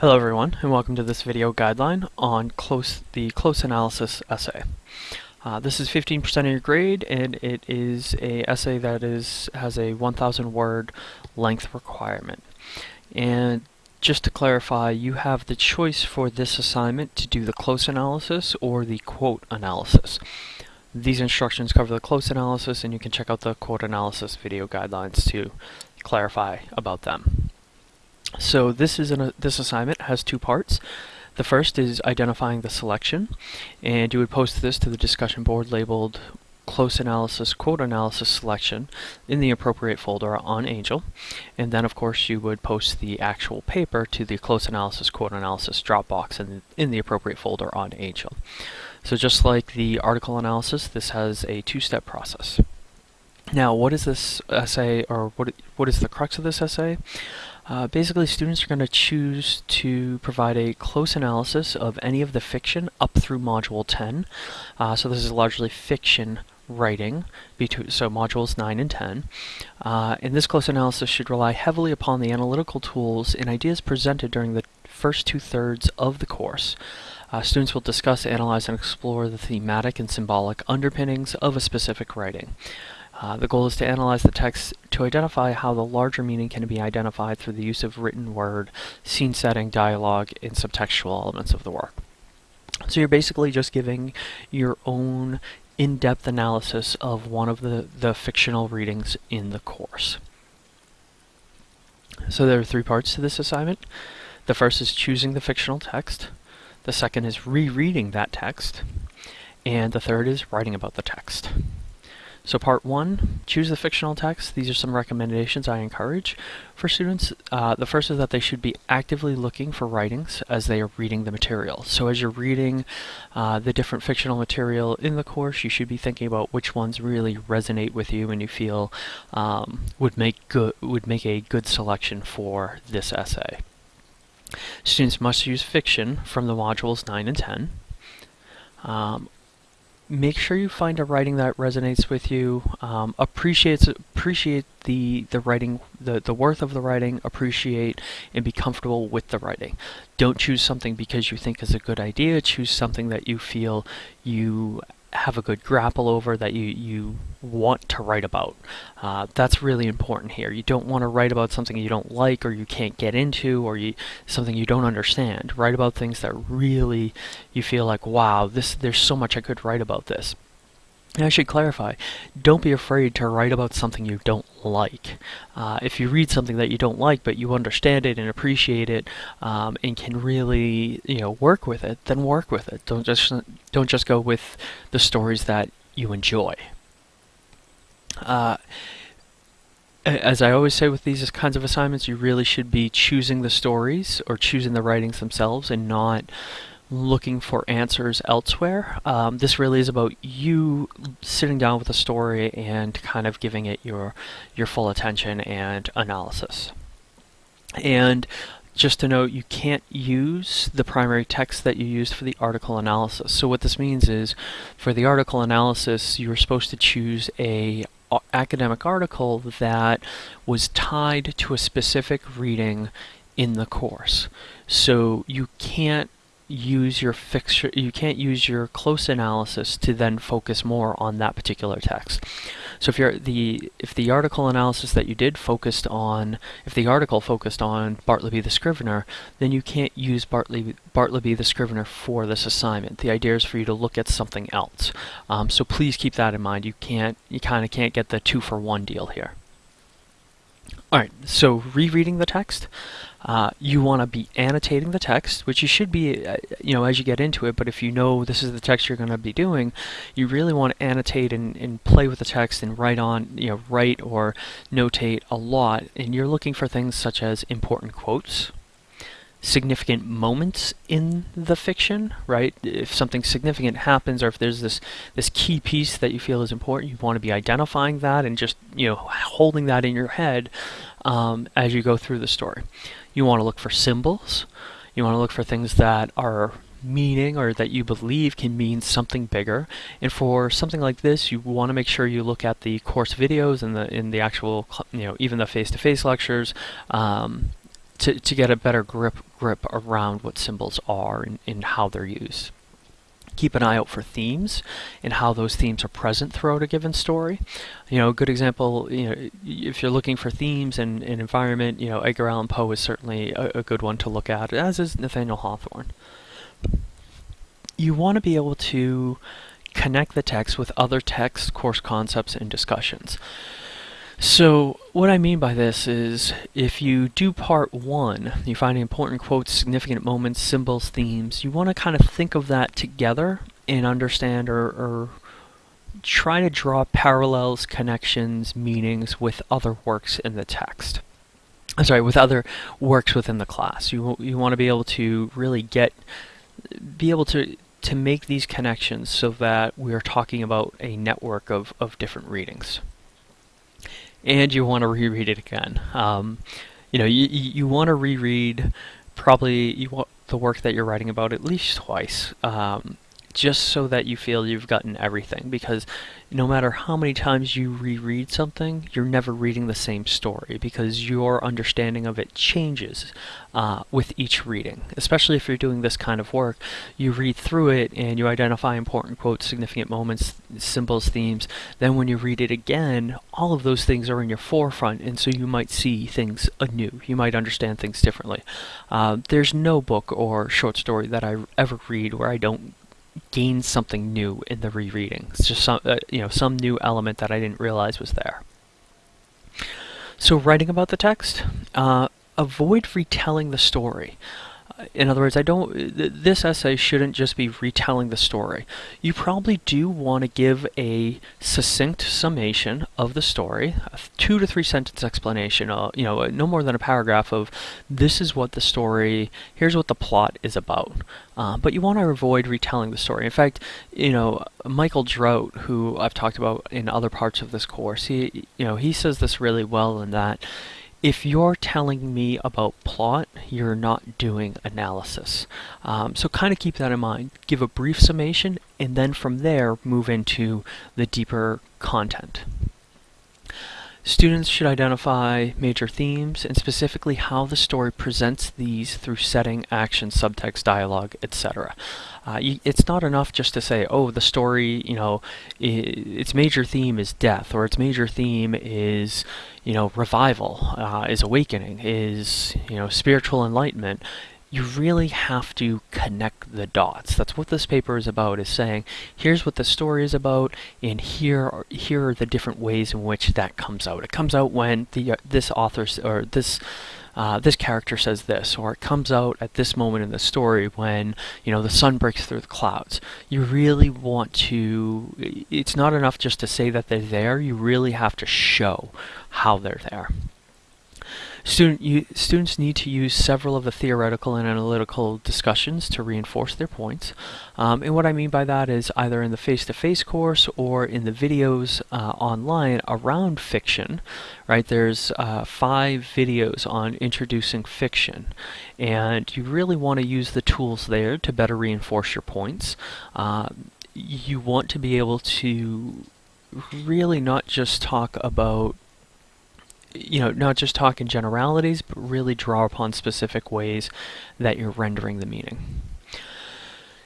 Hello everyone and welcome to this video guideline on close the close analysis essay. Uh, this is 15% of your grade and it is a essay that is has a 1000 word length requirement. And just to clarify, you have the choice for this assignment to do the close analysis or the quote analysis. These instructions cover the close analysis and you can check out the quote analysis video guidelines to clarify about them. So this is an, uh, this assignment has two parts. The first is identifying the selection, and you would post this to the discussion board labeled close analysis, quote analysis selection in the appropriate folder on Angel. And then of course you would post the actual paper to the close analysis, quote analysis Dropbox in, in the appropriate folder on Angel. So just like the article analysis, this has a two-step process. Now, what is this essay, or what, what is the crux of this essay? Uh, basically, students are going to choose to provide a close analysis of any of the fiction up through Module 10. Uh, so this is largely fiction writing, so modules 9 and 10. Uh, and this close analysis should rely heavily upon the analytical tools and ideas presented during the first two-thirds of the course. Uh, students will discuss, analyze, and explore the thematic and symbolic underpinnings of a specific writing. Uh, the goal is to analyze the text to identify how the larger meaning can be identified through the use of written word, scene setting, dialogue, and subtextual elements of the work. So you're basically just giving your own in-depth analysis of one of the, the fictional readings in the course. So there are three parts to this assignment. The first is choosing the fictional text. The second is rereading that text. And the third is writing about the text. So part one, choose the fictional text. These are some recommendations I encourage for students. Uh, the first is that they should be actively looking for writings as they are reading the material. So as you're reading uh, the different fictional material in the course, you should be thinking about which ones really resonate with you and you feel um, would make good would make a good selection for this essay. Students must use fiction from the modules 9 and 10. Um, make sure you find a writing that resonates with you um, appreciates appreciate the the writing the the worth of the writing appreciate and be comfortable with the writing. Don't choose something because you think is a good idea. Choose something that you feel you have a good grapple over that you, you want to write about. Uh, that's really important here. You don't want to write about something you don't like or you can't get into or you, something you don't understand. Write about things that really you feel like, wow, this there's so much I could write about this. And I should clarify, don't be afraid to write about something you don't like. Uh, if you read something that you don't like, but you understand it and appreciate it, um, and can really, you know, work with it, then work with it. Don't just don't just go with the stories that you enjoy. Uh, as I always say with these kinds of assignments, you really should be choosing the stories or choosing the writings themselves and not looking for answers elsewhere. Um, this really is about you sitting down with a story and kind of giving it your your full attention and analysis. And just to note, you can't use the primary text that you used for the article analysis. So what this means is, for the article analysis, you were supposed to choose a academic article that was tied to a specific reading in the course. So you can't use your fixture you can't use your close analysis to then focus more on that particular text. So if you're the if the article analysis that you did focused on if the article focused on Bartleby the Scrivener then you can't use Bartleby Bartleby the Scrivener for this assignment. The idea is for you to look at something else. Um, so please keep that in mind. You can't you kind of can't get the two for one deal here Alright, so rereading the text, uh, you want to be annotating the text, which you should be, uh, you know, as you get into it, but if you know this is the text you're going to be doing, you really want to annotate and, and play with the text and write on, you know, write or notate a lot, and you're looking for things such as important quotes, significant moments in the fiction, right? If something significant happens or if there's this this key piece that you feel is important, you want to be identifying that and just, you know, holding that in your head um, as you go through the story. You want to look for symbols. You want to look for things that are meaning or that you believe can mean something bigger. And for something like this, you want to make sure you look at the course videos and the in the actual, you know, even the face-to-face -face lectures, um, to, to get a better grip grip around what symbols are and, and how they're used keep an eye out for themes and how those themes are present throughout a given story. You know, a good example, you know, if you're looking for themes and, and environment, you know, Edgar Allan Poe is certainly a, a good one to look at, as is Nathaniel Hawthorne. You want to be able to connect the text with other texts, course concepts, and discussions. So what I mean by this is if you do part one, you find important quotes, significant moments, symbols, themes, you want to kind of think of that together and understand or, or try to draw parallels, connections, meanings with other works in the text. I'm sorry, with other works within the class. You, you want to be able to really get, be able to, to make these connections so that we are talking about a network of, of different readings and you want to reread it again. Um, you know, you, you want to reread probably you want the work that you're writing about at least twice. Um, just so that you feel you've gotten everything because no matter how many times you reread something, you're never reading the same story because your understanding of it changes uh, with each reading. Especially if you're doing this kind of work, you read through it and you identify important quotes, significant moments, symbols, themes. Then when you read it again, all of those things are in your forefront, and so you might see things anew. You might understand things differently. Uh, there's no book or short story that I ever read where I don't gain something new in the rereading. It's just some, uh, you know, some new element that I didn't realize was there. So writing about the text, uh, avoid retelling the story in other words, I don't. this essay shouldn't just be retelling the story. You probably do want to give a succinct summation of the story, a two to three sentence explanation. Uh, you know, no more than a paragraph of this is what the story. Here's what the plot is about. Uh, but you want to avoid retelling the story. In fact, you know, Michael Drout, who I've talked about in other parts of this course, he, you know, he says this really well in that if you're telling me about plot, you're not doing analysis. Um, so kind of keep that in mind. Give a brief summation, and then from there, move into the deeper content. Students should identify major themes and specifically how the story presents these through setting, action, subtext, dialogue, etc. Uh, it's not enough just to say, oh, the story, you know, its major theme is death, or its major theme is, you know, revival, uh, is awakening, is, you know, spiritual enlightenment you really have to connect the dots. That's what this paper is about, is saying, here's what the story is about, and here are, here are the different ways in which that comes out. It comes out when the uh, this author, or this uh, this character says this, or it comes out at this moment in the story when you know the sun breaks through the clouds. You really want to. It's not enough just to say that they're there. You really have to show how they're there. Student, you, students need to use several of the theoretical and analytical discussions to reinforce their points. Um, and what I mean by that is either in the face-to-face -face course or in the videos uh, online around fiction, right? There's uh, five videos on introducing fiction. And you really want to use the tools there to better reinforce your points. Uh, you want to be able to really not just talk about you know, not just talk in generalities, but really draw upon specific ways that you're rendering the meaning.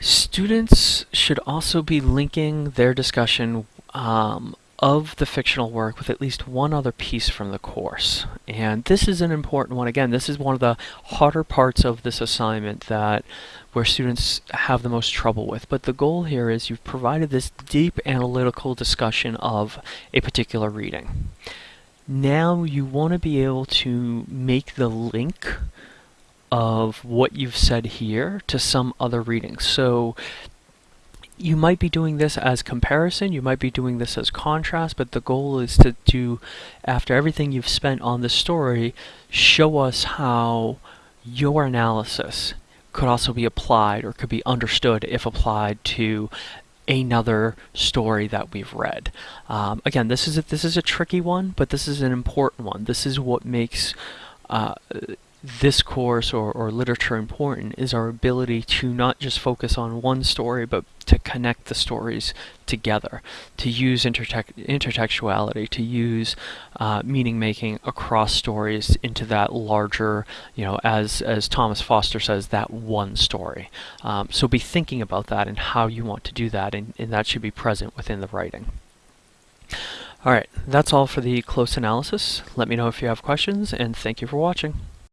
Students should also be linking their discussion um, of the fictional work with at least one other piece from the course. And this is an important one. Again, this is one of the harder parts of this assignment that where students have the most trouble with. But the goal here is you've provided this deep analytical discussion of a particular reading. Now you want to be able to make the link of what you've said here to some other reading. So you might be doing this as comparison, you might be doing this as contrast, but the goal is to do, after everything you've spent on the story, show us how your analysis could also be applied or could be understood if applied to another story that we've read. Um, again, this is a, this is a tricky one, but this is an important one. This is what makes uh, this course or, or literature important is our ability to not just focus on one story, but to connect the stories together, to use intertec- intertextuality, to use uh, meaning making across stories into that larger, you know, as as Thomas Foster says, that one story. Um, so be thinking about that and how you want to do that, and, and that should be present within the writing. Alright, that's all for the close analysis. Let me know if you have questions, and thank you for watching.